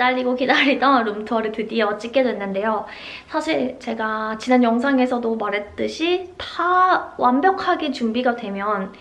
기다리고 기다리던 룸투어를 드디어 찍게 됐는데요. 사실 제가 지난 영상에서도 말했듯이 다 완벽하게 준비가 되면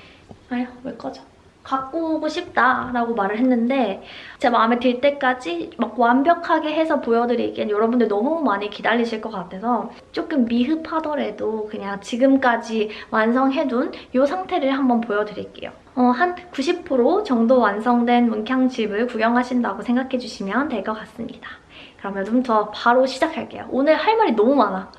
아휴 왜 꺼져? 갖고 오고 싶다라고 말을 했는데 제 마음에 들 때까지 막 완벽하게 해서 보여드리기엔 여러분들 너무 많이 기다리실 것 같아서 조금 미흡하더라도 그냥 지금까지 완성해둔 이 상태를 한번 보여드릴게요. 어, 한 90% 정도 완성된 문캉집을 구경하신다고 생각해주시면 될 것 같습니다. 그러면 룸투어 바로 시작할게요. 오늘 할 말이 너무 많아.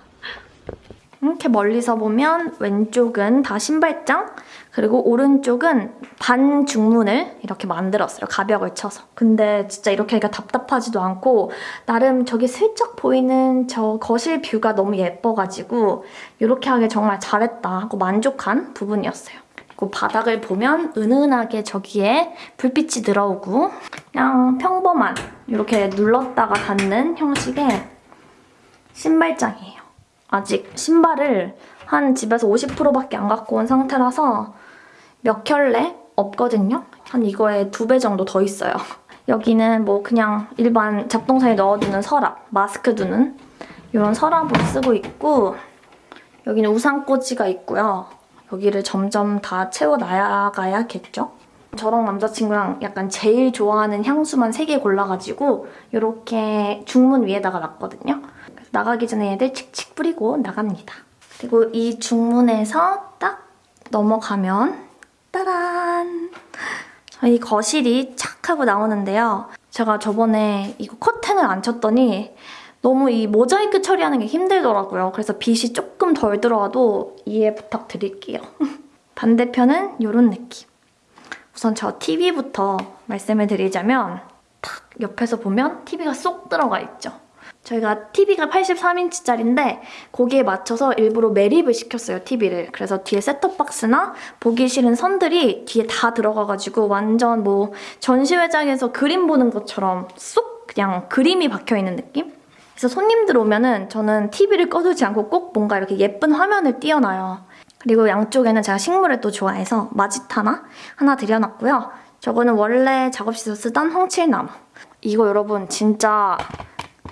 이렇게 멀리서 보면 왼쪽은 다 신발장 그리고 오른쪽은 반 중문을 이렇게 만들었어요. 가벽을 쳐서. 근데 진짜 이렇게 하니까 답답하지도 않고 나름 저기 슬쩍 보이는 저 거실 뷰가 너무 예뻐가지고 이렇게 하길 정말 잘했다 하고 만족한 부분이었어요. 그리고 바닥을 보면 은은하게 저기에 불빛이 들어오고 그냥 평범한 이렇게 눌렀다가 닫는 형식의 신발장이에요. 아직 신발을 한 집에서 50%밖에 안 갖고 온 상태라서 몇 켤레 없거든요. 한 이거에 두 배 정도 더 있어요. 여기는 뭐 그냥 일반 잡동사에 넣어두는 서랍, 마스크 두는 이런 서랍으로 쓰고 있고 여기는 우산꽂이가 있고요. 여기를 점점 다 채워나가야겠죠? 저랑 남자친구랑 약간 제일 좋아하는 향수만 3개 골라가지고 이렇게 중문 위에다가 놨거든요. 나가기 전에 얘들 칙칙 뿌리고 나갑니다. 그리고 이 중문에서 딱 넘어가면 따란! 저희 거실이 착 하고 나오는데요. 제가 저번에 이거 커튼을 안 쳤더니 너무 이 모자이크 처리하는 게 힘들더라고요. 그래서 빛이 조금 덜 들어와도 이해 부탁드릴게요. 반대편은 이런 느낌. 우선 저 TV부터 말씀을 드리자면 탁 옆에서 보면 TV가 쏙 들어가 있죠. 저희가 TV가 83인치짜리인데 거기에 맞춰서 일부러 매립을 시켰어요, TV를. 그래서 뒤에 셋톱박스나 보기 싫은 선들이 뒤에 다 들어가가지고 완전 뭐 전시회장에서 그림 보는 것처럼 쏙 그냥 그림이 박혀있는 느낌? 그래서 손님들 오면은 저는 TV를 꺼두지 않고 꼭 뭔가 이렇게 예쁜 화면을 띄워놔요. 그리고 양쪽에는 제가 식물을 또 좋아해서 마지타나 하나 들여놨고요. 저거는 원래 작업실에서 쓰던 홍칠나무. 이거 여러분 진짜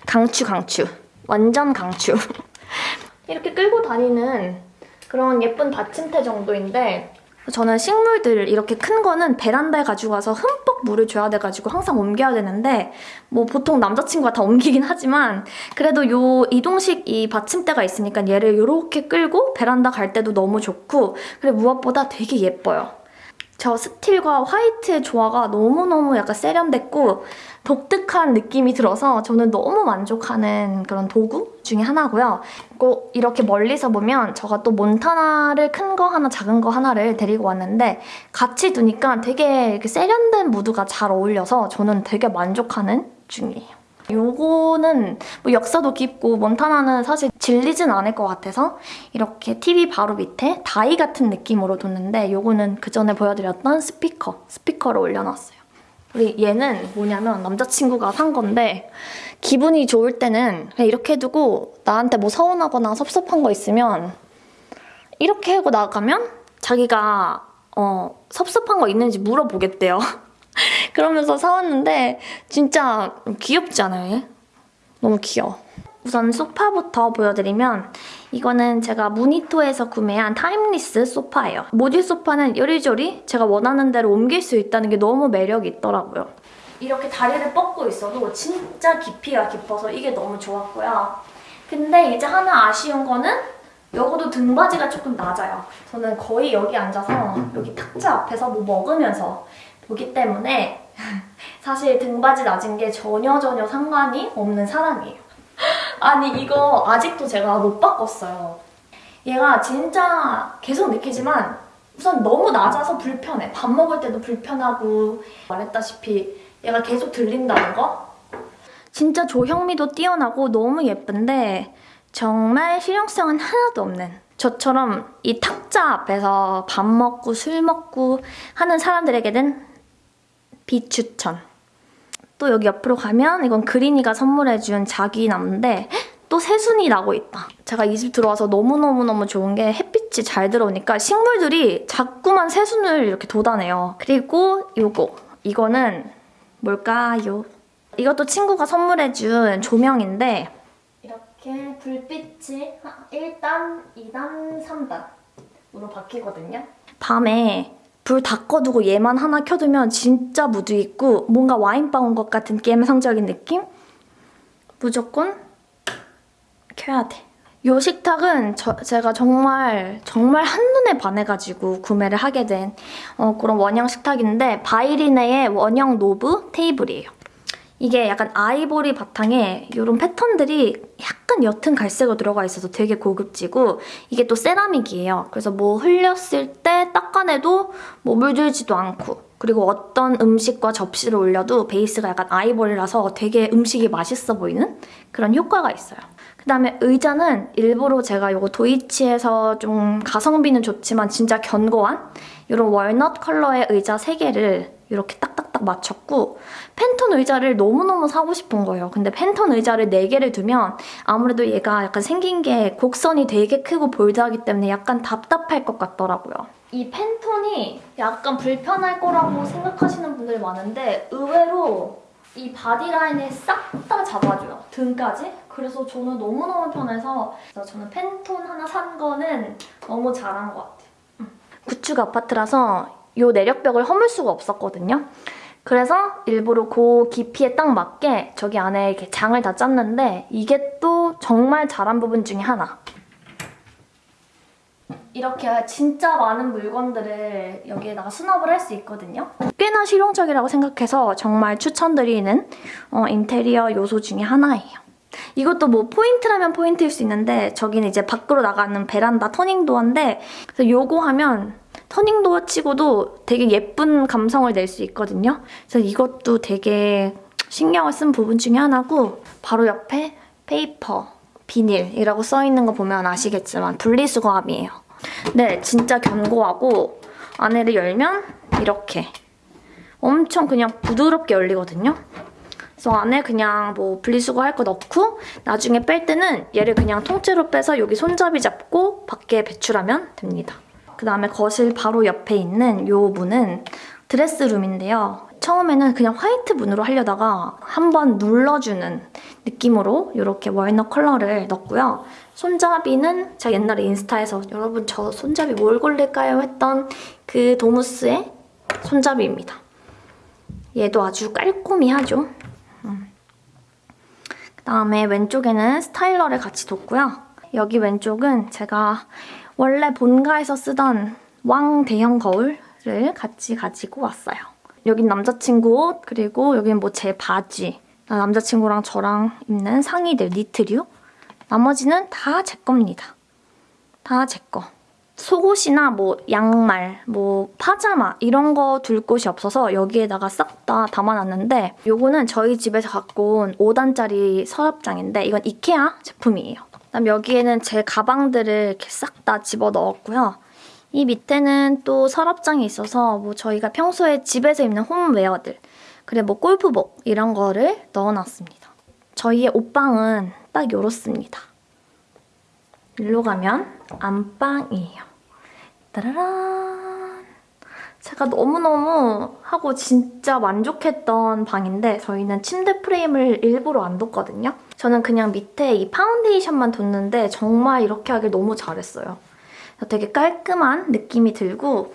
강추 강추. 완전 강추. 이렇게 끌고 다니는 그런 예쁜 받침대 정도인데 저는 식물들 이렇게 큰 거는 베란다에 가지고 가서 흠뻑 물을 줘야 돼가지고 항상 옮겨야 되는데 뭐 보통 남자친구가 다 옮기긴 하지만 그래도 요 이동식 이 받침대가 있으니까 얘를 이렇게 끌고 베란다 갈 때도 너무 좋고 그리고 무엇보다 되게 예뻐요. 저 스틸과 화이트의 조화가 너무너무 약간 세련됐고 독특한 느낌이 들어서 저는 너무 만족하는 그런 도구 중에 하나고요. 꼭 이렇게 멀리서 보면 제가 또 몬타나를 큰 거 하나 작은 거 하나를 데리고 왔는데 같이 두니까 되게 세련된 무드가 잘 어울려서 저는 되게 만족하는 중이에요. 요거는 뭐 역사도 깊고 몬타나는 사실 질리진 않을 것 같아서 이렇게 TV 바로 밑에 다이 같은 느낌으로 뒀는데 요거는 그 전에 보여드렸던 스피커, 스피커를 올려놨어요. 우리 얘는 뭐냐면 남자친구가 산 건데 기분이 좋을 때는 그냥 이렇게 두고 나한테 뭐 서운하거나 섭섭한 거 있으면 이렇게 하고 나가면 자기가 어, 섭섭한 거 있는지 물어보겠대요. 그러면서 사왔는데 진짜 귀엽지 않아요? 얘? 너무 귀여워. 우선 소파부터 보여드리면 이거는 제가 무니토에서 구매한 Timeless 소파예요. 모듈 소파는 요리조리 제가 원하는 대로 옮길 수 있다는 게 너무 매력이 있더라고요. 이렇게 다리를 뻗고 있어도 진짜 깊이가 깊어서 이게 너무 좋았고요. 근데 이제 하나 아쉬운 거는 요거도 등받이가 조금 낮아요. 저는 거의 여기 앉아서 여기 탁자 앞에서 뭐 먹으면서 보기 때문에 사실 등받이 낮은 게 전혀 전혀 상관이 없는 사람이에요. 아니 이거 아직도 제가 못 바꿨어요. 얘가 진짜 계속 느끼지만 우선 너무 낮아서 불편해. 밥 먹을 때도 불편하고 말했다시피 얘가 계속 들린다는 거? 진짜 조형미도 뛰어나고 너무 예쁜데 정말 실용성은 하나도 없는 저처럼 이 탁자 앞에서 밥 먹고 술 먹고 하는 사람들에게는 비추천. 또 여기 옆으로 가면 이건 그린이가 선물해준 자기나무인데 또 새순이 나고 있다. 제가 이 집 들어와서 너무너무너무 좋은 게 햇빛이 잘 들어오니까 식물들이 자꾸만 새순을 이렇게 돋아내요. 그리고 이거. 이거는 뭘까요? 이것도 친구가 선물해준 조명인데 이렇게 불빛이 1단, 2단, 3단으로 바뀌거든요. 밤에 불 다 꺼두고 얘만 하나 켜두면 진짜 무드 있고 뭔가 와인방 온 것 같은 감성적인 느낌? 무조건 켜야 돼. 요 식탁은 저- 제가 정말 정말 한눈에 반해가지고 구매를 하게 된 어, 그런 원형 식탁인데 바이리네의 원형 노브 테이블이에요. 이게 약간 아이보리 바탕에 이런 패턴들이 약간 옅은 갈색으로 들어가 있어서 되게 고급지고 이게 또 세라믹이에요. 그래서 뭐 흘렸을 때 닦아내도 뭐 물들지도 않고 그리고 어떤 음식과 접시를 올려도 베이스가 약간 아이보리라서 되게 음식이 맛있어 보이는 그런 효과가 있어요. 그다음에 의자는 일부러 제가 이거 도이치에서 좀 가성비는 좋지만 진짜 견고한 이런 walnut 컬러의 의자 3개를 이렇게 딱 딱딱 맞췄고 팬톤 의자를 너무너무 사고 싶은 거예요. 근데 팬톤 의자를 4개를 두면 아무래도 얘가 약간 생긴 게 곡선이 되게 크고 bold하기 때문에 약간 답답할 것 같더라고요. 이 팬톤이 약간 불편할 거라고 생각하시는 분들이 많은데 의외로 이 body line을 싹 다 잡아줘요. 등까지. 그래서 저는 너무너무 편해서 저는 팬톤 하나 산 거는 너무 잘한 것 같아요. 구축 아파트라서 이 내력벽을 허물 수가 없었거든요. 그래서 일부러 그 깊이에 딱 맞게 저기 안에 이렇게 장을 다 짰는데 이게 또 정말 잘한 부분 중에 하나. 이렇게 진짜 많은 물건들을 여기에다가 수납을 할 수 있거든요. 꽤나 실용적이라고 생각해서 정말 추천드리는 어, 인테리어 요소 중에 하나예요. 이것도 뭐 포인트라면 포인트일 수 있는데 저기는 이제 밖으로 나가는 베란다 turning door인데 그래서 요거 하면 turning door 치고도 되게 예쁜 감성을 낼 수 있거든요. 그래서 이것도 되게 신경을 쓴 부분 중에 하나고 바로 옆에 paper, 비닐이라고 써있는 거 보면 아시겠지만 분리수거함이에요. 네, 진짜 견고하고 안에를 열면 이렇게 엄청 그냥 부드럽게 열리거든요. 그래서 안에 그냥 뭐 분리수거 할 거 넣고 나중에 뺄 때는 얘를 그냥 통째로 빼서 여기 손잡이 잡고 밖에 배출하면 됩니다. 그 다음에 거실 바로 옆에 있는 이 문은 드레스룸인데요. 처음에는 그냥 화이트 문으로 하려다가 한번 눌러주는 느낌으로 이렇게 월넛 컬러를 넣었고요. 손잡이는 제가 옛날에 인스타에서 여러분 저 손잡이 뭘 고를까요? 했던 그 도무스의 손잡이입니다. 얘도 아주 깔끔히 하죠. 그다음에 왼쪽에는 스타일러를 같이 뒀고요. 여기 왼쪽은 제가 원래 본가에서 쓰던 왕 대형 거울을 같이 가지고 왔어요. 여긴 남자친구 옷, 그리고 여긴 뭐 제 바지, 남자친구랑 저랑 입는 상의들, 니트류. 나머지는 다 제 겁니다. 다 제 거. 속옷이나 뭐 양말, 뭐 파자마 이런 거 둘 곳이 없어서 여기에다가 싹 다 담아놨는데 요거는 저희 집에서 갖고 온 5단짜리 서랍장인데 이건 이케아 제품이에요. 그다음 여기에는 제 가방들을 이렇게 싹 다 집어넣었고요. 이 밑에는 또 서랍장이 있어서 뭐 저희가 평소에 집에서 입는 홈웨어들 그리고 뭐 골프복 이런 거를 넣어놨습니다. 저희의 옷방은 딱 이렇습니다. 일로 가면 안방이에요. 따라란. 제가 너무너무 하고 진짜 만족했던 방인데 저희는 침대 프레임을 일부러 안 뒀거든요. 저는 그냥 밑에 이 파운데이션만 뒀는데 정말 이렇게 하길 너무 잘했어요. 되게 깔끔한 느낌이 들고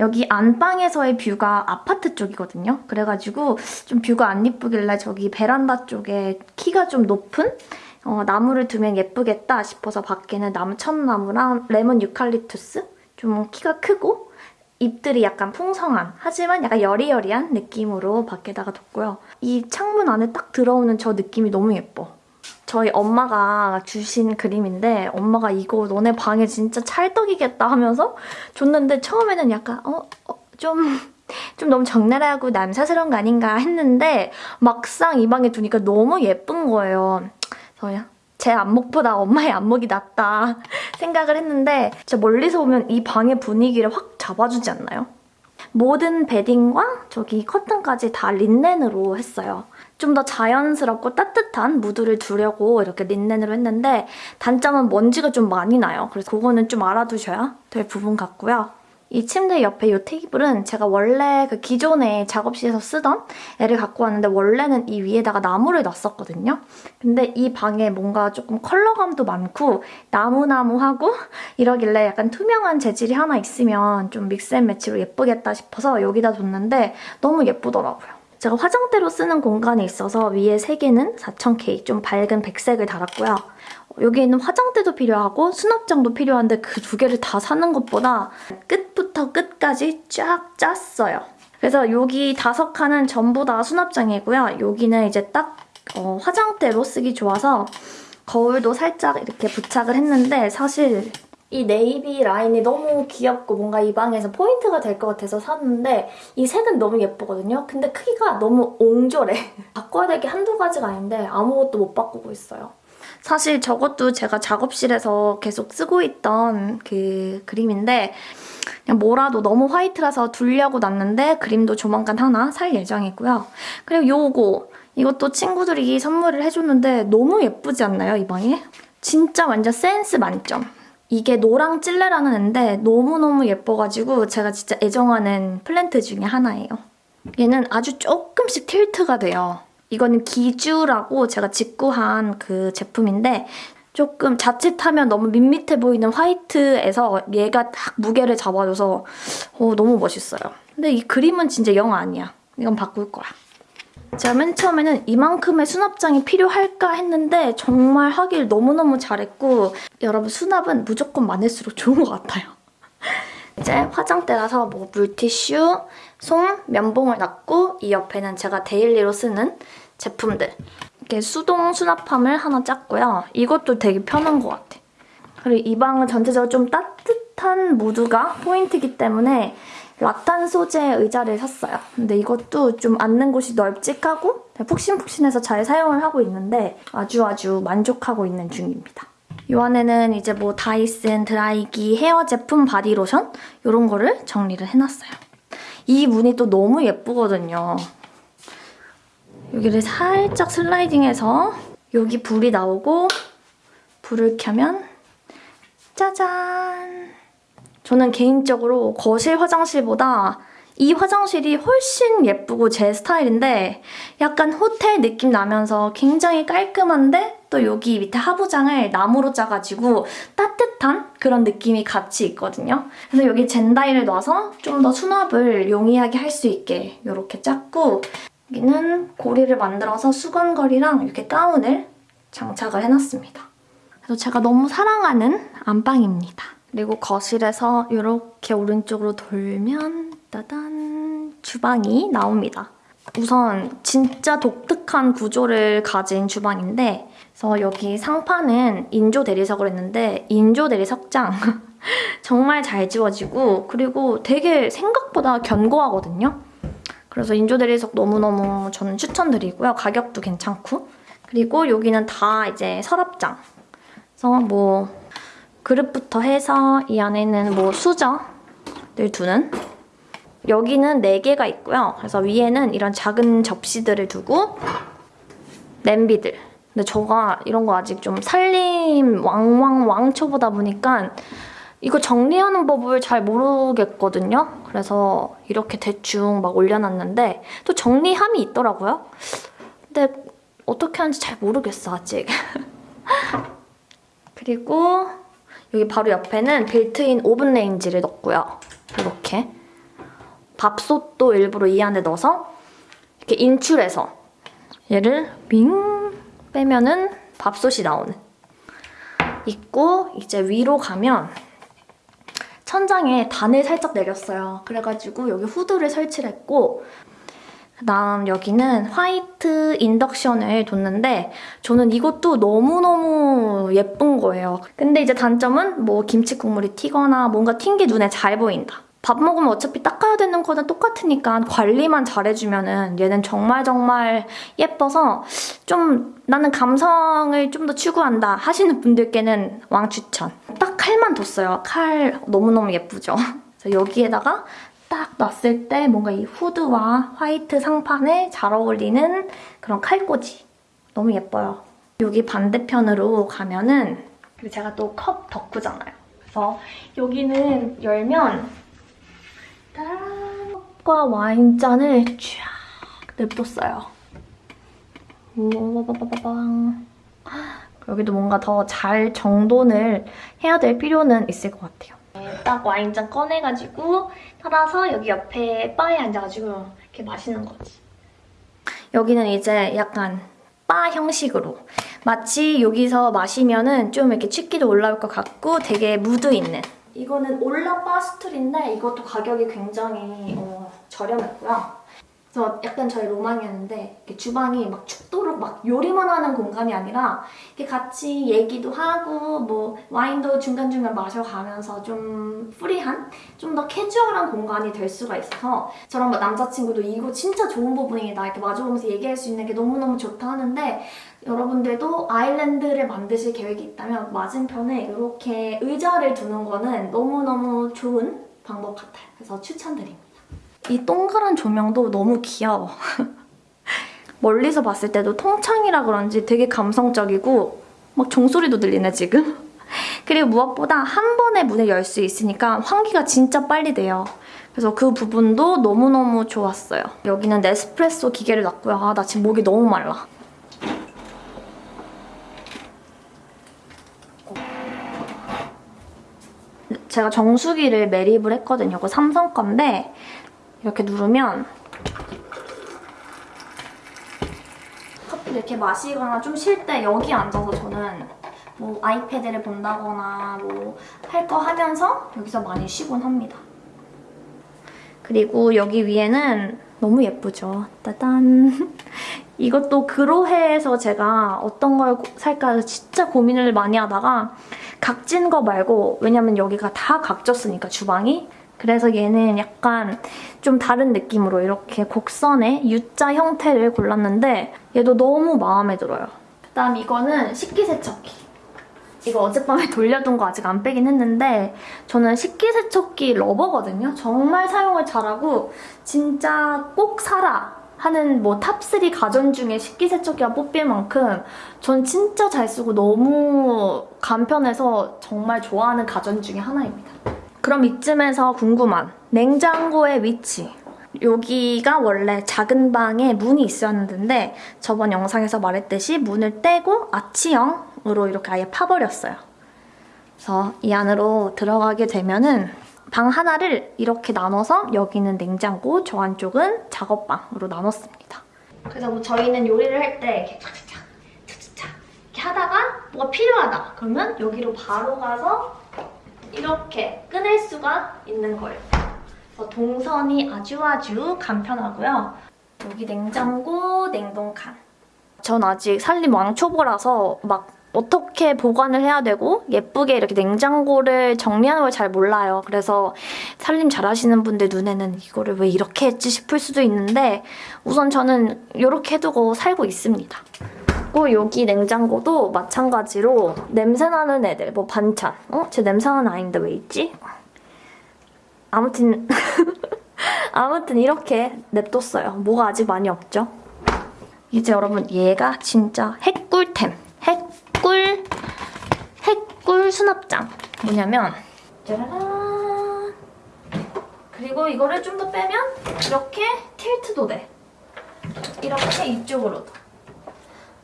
여기 안방에서의 view가 아파트 쪽이거든요. 그래가지고 좀 뷰가 안 이쁘길래 저기 베란다 쪽에 키가 좀 높은 어, 나무를 두면 예쁘겠다 싶어서 밖에는 나무 천나무랑 레몬 유칼립투스 좀 키가 크고 잎들이 약간 풍성한 하지만 약간 여리여리한 느낌으로 밖에다가 뒀고요. 이 창문 안에 딱 들어오는 저 느낌이 너무 예뻐. 저희 엄마가 주신 그림인데 엄마가 이거 너네 방에 진짜 찰떡이겠다 하면서 줬는데 처음에는 약간 어? 어 좀... 좀 너무 적나라하고 남사스러운 거 아닌가 했는데 막상 이 방에 두니까 너무 예쁜 거예요. 그래서 제 안목보다 엄마의 안목이 낫다 생각을 했는데 진짜 멀리서 보면 이 방의 분위기를 확 잡아주지 않나요? 모든 베딩과 저기 커튼까지 다 린넨으로 했어요. 좀 더 자연스럽고 따뜻한 무드를 두려고 이렇게 린넨으로 했는데 단점은 먼지가 좀 많이 나요. 그래서 그거는 좀 알아두셔야 될 부분 같고요. 이 침대 옆에 이 테이블은 제가 원래 그 기존에 작업실에서 쓰던 애를 갖고 왔는데 원래는 이 위에다가 나무를 놨었거든요. 근데 이 방에 뭔가 조금 컬러감도 많고 나무나무하고 이러길래 약간 투명한 재질이 하나 있으면 좀 믹스앤매치로 예쁘겠다 싶어서 여기다 뒀는데 너무 예쁘더라고요. 제가 화장대로 쓰는 공간이 있어서 위에 세 개는 4000K 좀 밝은 백색을 달았고요. 여기에는 화장대도 필요하고 수납장도 필요한데 그 두 개를 다 사는 것보다 끝부터 끝까지 쫙 짰어요. 그래서 여기 다섯 칸은 전부 다 수납장이고요. 여기는 이제 딱 어, 화장대로 쓰기 좋아서 거울도 살짝 이렇게 부착을 했는데 사실 이 네이비 라인이 너무 귀엽고 뭔가 이 방에서 포인트가 될 것 같아서 샀는데 이 색은 너무 예쁘거든요. 근데 크기가 너무 옹졸해. 바꿔야 될 게 한두 가지가 아닌데 아무것도 못 바꾸고 있어요. 사실 저것도 제가 작업실에서 계속 쓰고 있던 그 그림인데 그냥 뭐라도 너무 화이트라서 두려고 놨는데 그림도 조만간 하나 살 예정이고요. 그리고 요거 이것도 친구들이 선물을 해줬는데 너무 예쁘지 않나요, 이 방에? 진짜 완전 센스 만점. 이게 노랑 찔레라는 애인데 너무너무 예뻐가지고 제가 진짜 애정하는 플랜트 중에 하나예요. 얘는 아주 조금씩 틸트가 돼요. 이거는 기주라고 제가 직구한 그 제품인데 조금 자칫하면 너무 밋밋해 보이는 화이트에서 얘가 딱 무게를 잡아줘서 어, 너무 멋있어요. 근데 이 그림은 진짜 영 아니야. 이건 바꿀 거야. 제가 맨 처음에는 이만큼의 수납장이 필요할까 했는데 정말 하길 너무너무 잘했고 여러분 수납은 무조건 많을수록 좋은 것 같아요. 이제 화장대라서 뭐 물티슈, 솜, 면봉을 놨고 이 옆에는 제가 daily로 쓰는 제품들 이렇게 수동 수납함을 하나 짰고요. 이것도 되게 편한 것 같아. 그리고 이 방은 전체적으로 좀 따뜻한 무드가 포인트이기 때문에 라탄 소재 의자를 샀어요. 근데 이것도 좀 앉는 곳이 널찍하고 푹신푹신해서 잘 사용을 하고 있는데 아주 아주 만족하고 있는 중입니다. 이 안에는 이제 뭐 다이슨 드라이기 헤어 제품 바디로션 이런 거를 정리를 해놨어요. 이 무늬 또 너무 예쁘거든요. 여기를 살짝 슬라이딩해서 여기 불이 나오고 불을 켜면 짜잔! 저는 개인적으로 거실 화장실보다 이 화장실이 훨씬 예쁘고 제 스타일인데 약간 호텔 느낌 나면서 굉장히 깔끔한데 또 여기 밑에 하부장을 나무로 짜가지고 따뜻한 그런 느낌이 같이 있거든요. 그래서 여기 젠다이를 놔서 좀 더 수납을 용이하게 할 수 있게 이렇게 짰고 여기는 고리를 만들어서 수건걸이랑 이렇게 가운을 장착을 해놨습니다. 그래서 제가 너무 사랑하는 안방입니다. 그리고 거실에서 이렇게 오른쪽으로 돌면 따단 주방이 나옵니다. 우선 진짜 독특한 구조를 가진 주방인데 그래서 여기 상판은 인조 대리석으로 했는데 인조 대리석장 정말 잘 지워지고 그리고 되게 생각보다 견고하거든요. 그래서 인조 대리석 너무너무 저는 추천드리고요. 가격도 괜찮고 그리고 여기는 다 이제 서랍장 그래서 뭐 그릇부터 해서 이 안에는 뭐 수저를 두는 여기는 4개가 있고요. 그래서 위에는 이런 작은 접시들을 두고 냄비들. 근데 저가 이런 거 아직 좀 살림 왕왕 왕초보다 보니까 이거 정리하는 법을 잘 모르겠거든요. 그래서 이렇게 대충 막 올려놨는데 또 정리함이 있더라고요. 근데 어떻게 하는지 잘 모르겠어 아직. 그리고 여기 바로 옆에는 빌트인 오븐 레인지를 넣었고요. 이렇게. 밥솥도 일부러 이 안에 넣어서 이렇게 인출해서 얘를 윙 빼면은 밥솥이 나오는 있고 이제 위로 가면 천장에 단을 살짝 내렸어요. 그래가지고 여기 후드를 설치를 했고 그 다음 여기는 화이트 인덕션을 뒀는데 저는 이것도 너무너무 예쁜 거예요. 근데 이제 단점은 뭐 김치 국물이 튀거나 뭔가 튄 게 눈에 잘 보인다. 밥 먹으면 어차피 닦아야 되는 거는 똑같으니까 관리만 잘해주면 은 얘는 정말 정말 예뻐서 좀 나는 감성을 좀 더 추구한다 하시는 분들께는 왕추천. 딱 칼만 뒀어요. 칼 너무너무 예쁘죠? 여기에다가 딱 놨을 때 뭔가 이 후드와 화이트 상판에 잘 어울리는 그런 칼꽂이. 너무 예뻐요. 여기 반대편으로 가면은 제가 또 컵 덕후잖아요. 그래서 여기는 열면 따란! 과 와인잔을 쫙 냅뒀어요. 우와바바바방. 여기도 뭔가 더 잘 정돈을 해야 될 필요는 있을 것 같아요. 네, 딱 와인잔 꺼내가지고 따라서 여기 옆에 바에 앉아가지고 이렇게 마시는 거지. 여기는 이제 약간 바 형식으로 마치 여기서 마시면은 좀 이렇게 취기도 올라올 것 같고 되게 무드 있는 이거는 올라 바스툴인데 이것도 가격이 굉장히 어, 저렴했고요. 그래서 약간 저의 로망이었는데 주방이 막 죽도록 막 요리만 하는 공간이 아니라 이렇게 같이 얘기도 하고 뭐 와인도 중간중간 마셔가면서 좀 프리한 좀 더 캐주얼한 공간이 될 수가 있어서 저랑 막 남자친구도 이거 진짜 좋은 부분이다 이렇게 마주보면서 얘기할 수 있는 게 너무너무 좋다 하는데 여러분들도 아일랜드를 만드실 계획이 있다면 맞은편에 이렇게 의자를 두는 거는 너무너무 좋은 방법 같아요. 그래서 추천드립니다. 이 동그란 조명도 너무 귀여워. 멀리서 봤을 때도 통창이라 그런지 되게 감성적이고 막 종소리도 들리네 지금. 그리고 무엇보다 한 번에 문을 열 수 있으니까 환기가 진짜 빨리 돼요. 그래서 그 부분도 너무너무 좋았어요. 여기는 네스프레소 기계를 놨고요. 아, 나 지금 목이 너무 말라. 제가 정수기를 매립을 했거든요. 이거 삼성 건데 이렇게 누르면 커피 이렇게 마시거나 좀 쉴 때 여기 앉아서 저는 뭐 아이패드를 본다거나 뭐 할 거 하면서 여기서 많이 쉬곤 합니다. 그리고 여기 위에는 너무 예쁘죠? 따단! 이것도 그로해에서 제가 어떤 걸 살까 진짜 고민을 많이 하다가 각진 거 말고 왜냐면 여기가 다 각졌으니까 주방이 그래서 얘는 약간 좀 다른 느낌으로 이렇게 곡선의 U자 형태를 골랐는데 얘도 너무 마음에 들어요. 그다음 이거는 식기세척기. 이거 어젯밤에 돌려둔 거 아직 안 빼긴 했는데 저는 식기세척기 lover거든요. 정말 사용을 잘하고 진짜 꼭 사라 하는 뭐 top3 가전 중에 식기세척기가 뽑힐 만큼 전 진짜 잘 쓰고 너무 간편해서 정말 좋아하는 가전 중에 하나입니다. 그럼 이쯤에서 궁금한 냉장고의 위치. 여기가 원래 작은 방에 문이 있었는데 저번 영상에서 말했듯이 문을 떼고 아치형으로 이렇게 아예 파버렸어요. 그래서 이 안으로 들어가게 되면은 방 하나를 이렇게 나눠서 여기는 냉장고, 저 안쪽은 작업방으로 나눴습니다. 그래서 뭐 저희는 요리를 할 때 이렇게 차차차 차차차 이렇게 하다가 뭐가 필요하다 그러면 여기로 바로 가서 이렇게 꺼낼 수가 있는 거예요. 동선이 아주 아주 간편하고요. 여기 냉장고, 냉동칸. 전 아직 살림 왕초보라서 막 어떻게 보관을 해야 되고 예쁘게 이렇게 냉장고를 정리하는 걸 잘 몰라요. 그래서 살림 잘하시는 분들 눈에는 이거를 왜 이렇게 했지 싶을 수도 있는데 우선 저는 이렇게 해두고 살고 있습니다. 그리고 여기 냉장고도 마찬가지로 냄새나는 애들, 뭐 반찬. 어? 제 냄새나는 아닌데 왜 있지? 아무튼 아무튼 이렇게 냅뒀어요. 뭐가 아직 많이 없죠? 이제 여러분 얘가 진짜 핵꿀템. 핵꿀 핵꿀 수납장. 뭐냐면 짜라란 그리고 이거를 좀 더 빼면 이렇게 tilt도 돼. 이렇게 이쪽으로도.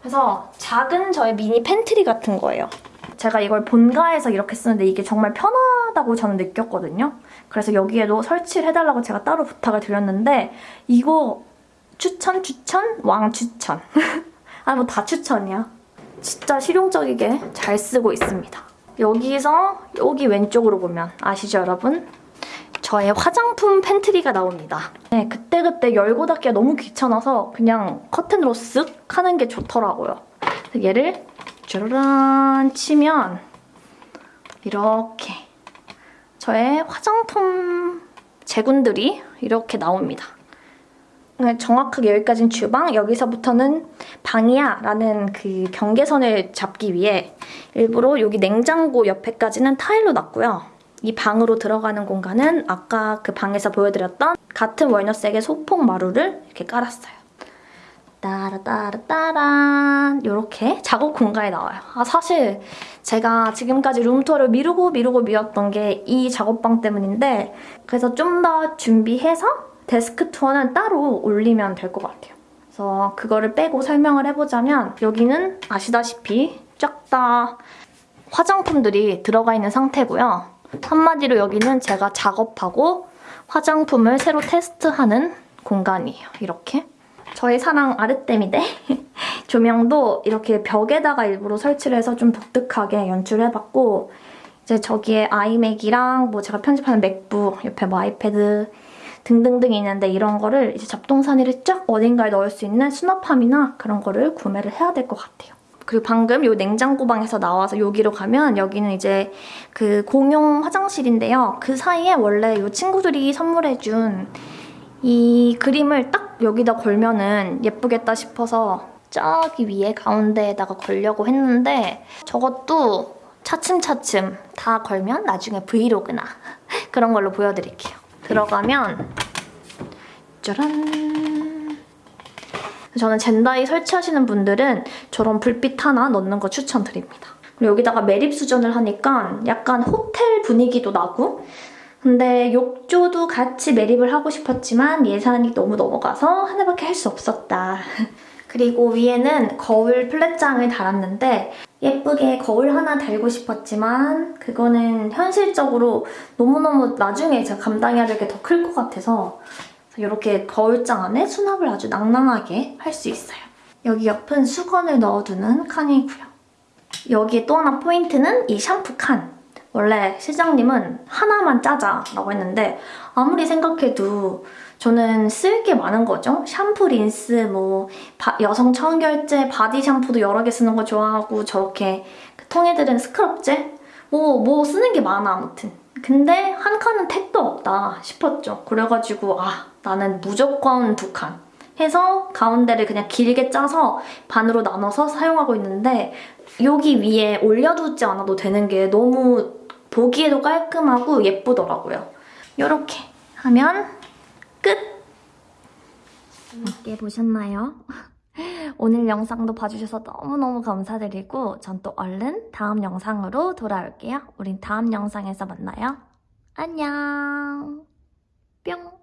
그래서 작은 저의 미니 팬트리 같은 거예요. 제가 이걸 본가에서 이렇게 쓰는데 이게 정말 편하다고 저는 느꼈거든요. 그래서 여기에도 설치를 해달라고 제가 따로 부탁을 드렸는데 이거 추천, 추천, 왕 추천. 아, 뭐 다 추천이야. 진짜 실용적이게 잘 쓰고 있습니다. 여기서 여기 왼쪽으로 보면 아시죠, 여러분? 저의 화장품 pantry가 나옵니다. 네, 그때그때 열고 닫기가 너무 귀찮아서 그냥 커튼으로 쓱 하는 게 좋더라고요. 얘를 짜라란 치면 이렇게 저의 화장품 제군들이 이렇게 나옵니다. 네, 정확하게 여기까지는 주방, 여기서부터는 방이야 라는 그 경계선을 잡기 위해 일부러 여기 냉장고 옆에까지는 타일로 놨고요. 이 방으로 들어가는 공간은 아까 그 방에서 보여드렸던 같은 월너색의 소폭 마루를 이렇게 깔았어요. 따라따라따란 이렇게 작업 공간이 나와요. 아 사실 제가 지금까지 룸투어를 미루고 미루고 미뤘던 게 이 작업방 때문인데 그래서 좀 더 준비해서 데스크 투어는 따로 올리면 될 것 같아요. 그래서 그거를 빼고 설명을 해보자면 여기는 아시다시피 쫙 다 화장품들이 들어가 있는 상태고요. 한마디로 여기는 제가 작업하고 화장품을 새로 테스트하는 공간이에요. 이렇게. 저의 사랑 아르테미데 조명도 이렇게 벽에다가 일부러 설치를 해서 좀 독특하게 연출해봤고 이제 저기에 아이맥이랑 뭐 제가 편집하는 맥북, 옆에 뭐 아이패드 등등등 있는데 이런 거를 이제 잡동사니를 쫙 어딘가에 넣을 수 있는 수납함이나 그런 거를 구매를 해야 될 것 같아요. 그리고 방금 요 냉장고방에서 나와서 여기로 가면 여기는 이제 그 공용 화장실인데요. 그 사이에 원래 요 친구들이 선물해준 이 그림을 딱 여기다 걸면은 예쁘겠다 싶어서 저기 위에 가운데에다가 걸려고 했는데 저것도 차츰차츰 다 걸면 나중에 브이로그나 그런 걸로 보여드릴게요. 들어가면 짜란 저는 젠다이 설치하시는 분들은 저런 불빛 하나 넣는 거 추천드립니다. 그리고 여기다가 매립 수전을 하니까 약간 호텔 분위기도 나고 근데 욕조도 같이 매립을 하고 싶었지만 예산이 너무 넘어가서 하나밖에 할 수 없었다. 그리고 위에는 거울 플랫장을 달았는데 예쁘게 거울 하나 달고 싶었지만 그거는 현실적으로 너무너무 나중에 제가 감당해야 될 게 더 클 것 같아서 이렇게 거울장 안에 수납을 아주 낭낭하게 할 수 있어요. 여기 옆은 수건을 넣어두는 칸이고요. 여기에 또 하나 포인트는 이 샴푸 칸. 원래 실장님은 하나만 짜자 라고 했는데 아무리 생각해도 저는 쓸 게 많은 거죠. 샴푸, 린스, 뭐 바- 여성 청결제, body 샴푸도 여러 개 쓰는 거 좋아하고 저렇게 그 통에 들은 scrub제 뭐, 뭐 쓰는 게 많아 아무튼. 근데 한 칸은 택도 없다 싶었죠. 그래가지고 아 나는 무조건 두 칸. 해서 가운데를 그냥 길게 짜서 반으로 나눠서 사용하고 있는데 여기 위에 올려두지 않아도 되는 게 너무 보기에도 깔끔하고 예쁘더라고요. 이렇게 하면 끝! 재밌게 보셨나요? 오늘 영상도 봐주셔서 너무너무 감사드리고 전 또 얼른 다음 영상으로 돌아올게요. 우린 다음 영상에서 만나요. 안녕! 뿅!